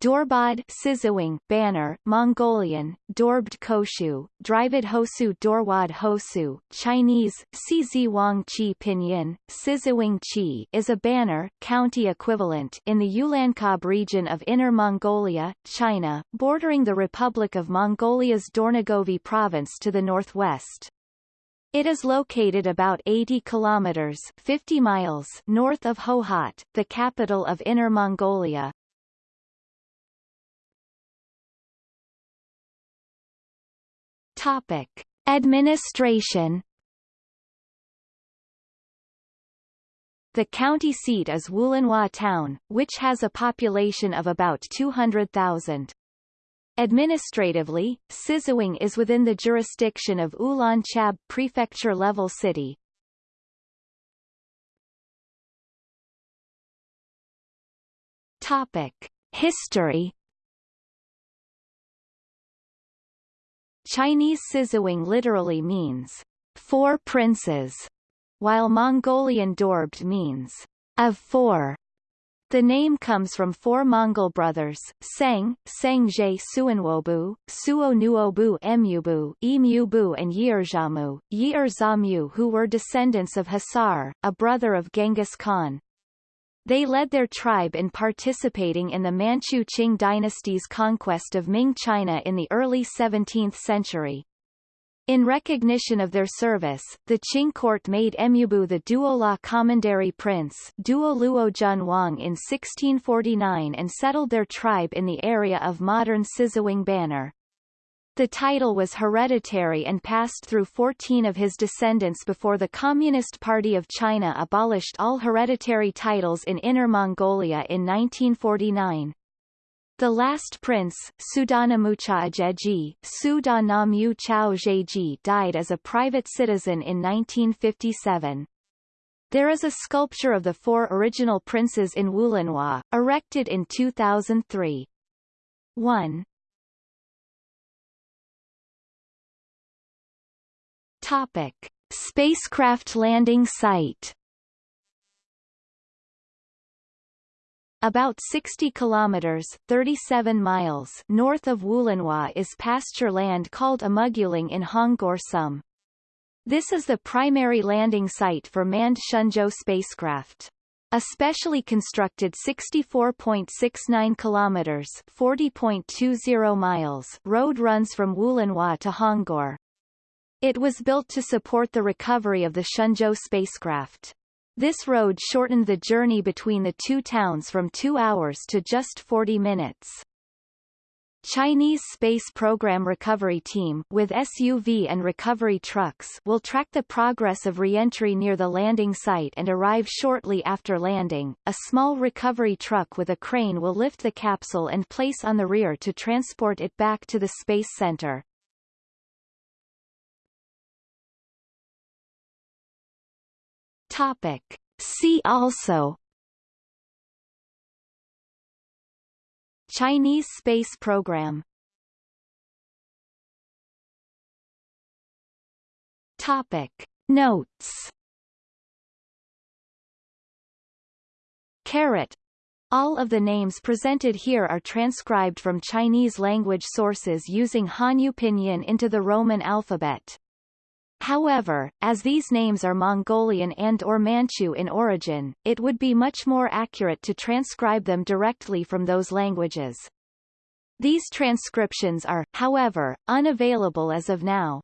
Dorbad Siziwang banner, Mongolian, Dorbd Koshu, Drivid Hosu Dorwad Hosu, Chinese, Cizi Wang Chi Pinyin, Siziwang Chi is a banner, county equivalent in the Ulanqab region of Inner Mongolia, China, bordering the Republic of Mongolia's Dornogovi province to the northwest. It is located about 80 kilometers 50 miles north of Hohhot, the capital of Inner Mongolia. Topic. Administration The county seat is Wulanhua town, which has a population of about 200,000. Administratively, Siziwang is within the jurisdiction of Ulanqab prefecture-level city. Topic. History Chinese Siziwang literally means, four princes, while Mongolian Dorbd means, of four. The name comes from four Mongol brothers, Sang, Sangje Suanwobu, Suo Nuobu Emubu, Emubu and Yeerjamu, Yeerzamu who were descendants of Hasar, a brother of Genghis Khan. They led their tribe in participating in the Manchu Qing dynasty's conquest of Ming China in the early 17th century. In recognition of their service, the Qing court made Emubu the Duoluo Commandery Prince Duo Luo Jun Wang in 1649 and settled their tribe in the area of modern Siziwang Banner. The title was hereditary and passed through 14 of his descendants before the Communist Party of China abolished all hereditary titles in Inner Mongolia in 1949. The last prince, Sudanamucha Ajeji, Sudanamu Chao died as a private citizen in 1957. There is a sculpture of the four original princes in Wulanhua, erected in 2003. 1. Topic: Spacecraft landing site. About 60 kilometers 37 miles north of Wulanhua is pasture land called Amuguling in Hongor Sum. This is the primary landing site for manned Shenzhou spacecraft. A specially constructed 64.69 kilometers 40.20 miles road runs from Wulanhua to Hongor. It was built to support the recovery of the Shenzhou spacecraft. This road shortened the journey between the two towns from two hours to just 40 minutes. Chinese Space Program Recovery Team with SUV and recovery trucks will track the progress of reentry near the landing site and arrive shortly after landing. A small recovery truck with a crane will lift the capsule and place on the rear to transport it back to the Space Center. Topic. See also Chinese space program Topic. Notes Carrot all of the names presented here are transcribed from Chinese language sources using Hanyu Pinyin into the Roman alphabet. However, as these names are Mongolian and or Manchu in origin, it would be much more accurate to transcribe them directly from those languages. These transcriptions are, however, unavailable as of now.